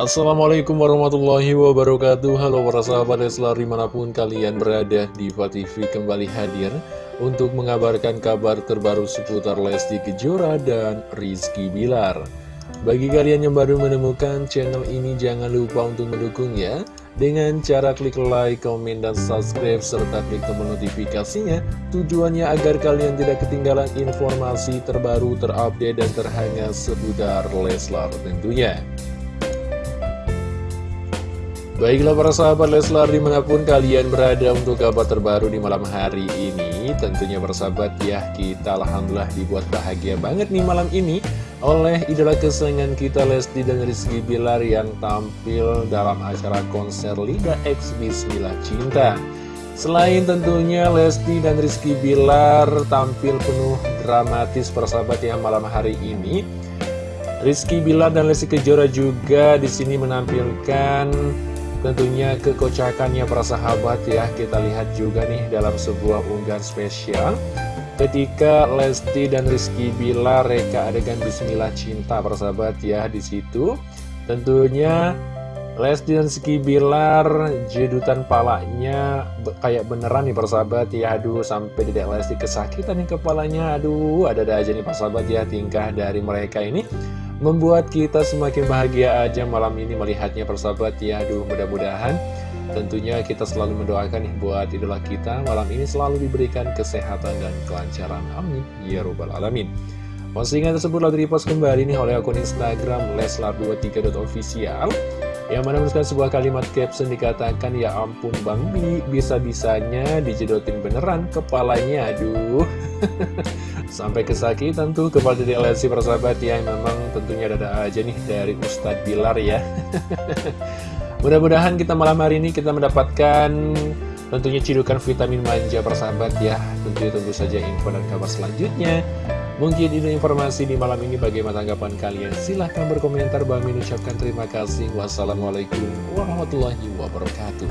Assalamualaikum warahmatullahi wabarakatuh. Halo para sahabat Leslar di mana pun kalian berada Diva TV kembali hadir Untuk mengabarkan kabar terbaru seputar Lesti Kejora dan Rizky Bilar. Bagi kalian yang baru menemukan channel ini jangan lupa untuk mendukung ya Dengan cara klik like, komen, dan subscribe Serta klik tombol notifikasinya. Tujuannya agar kalian tidak ketinggalan informasi terbaru terupdate dan terhangat seputar Leslar tentunya Baiklah para sahabat Leslar di mana pun kalian berada untuk kabar terbaru di malam hari ini Tentunya sahabat ya kita Alhamdulillah dibuat bahagia banget nih malam ini Oleh idola kesayangan kita Lesti dan Rizky Bilar yang tampil dalam acara konser Liga X Bismillah Cinta. Selain tentunya Lesti dan Rizky Bilar tampil penuh dramatis persahabat yang malam hari ini Rizky Bilar dan Lesti Kejora juga di sini menampilkan Tentunya kekocakannya para sahabat ya. Kita lihat juga nih dalam sebuah unggahan spesial. Ketika Lesti dan Rizky Bilar reka adegan Bismillah Cinta para sahabat ya di situ. Tentunya Lesti dan Rizky Bilar jedutan palanya kayak beneran nih persahabat ya. Aduh sampai tidak Lesti kesakitan nih kepalanya. Aduh ada-ada aja nih persahabat ya tingkah dari mereka ini Membuat kita semakin bahagia aja malam ini melihatnya persahabat ya. Aduh mudah-mudahan tentunya kita selalu mendoakan nih buat idola kita. Malam ini selalu diberikan kesehatan dan kelancaran. Amin. Ya Rabbal Alamin. Postingan tersebut lalu dipost kembali nih oleh akun Instagram Leslar23.official yang mana menuliskan sebuah kalimat caption dikatakan Ya ampun Bang Bi, bisa-bisanya dijedotin beneran kepalanya Aduh. Sampai kesakitan tuh kepala dari LSC persahabat ya Memang tentunya ada aja nih dari Ustadz Bilar ya. Mudah-mudahan kita malam hari ini kita mendapatkan tentunya cidukan vitamin manja persahabat ya. Tentunya tunggu saja info dan kabar selanjutnya Mungkin ini informasi di malam ini bagaimana tanggapan kalian? Silahkan berkomentar. Bang ucapkan terima kasih. Wassalamualaikum warahmatullahi wabarakatuh.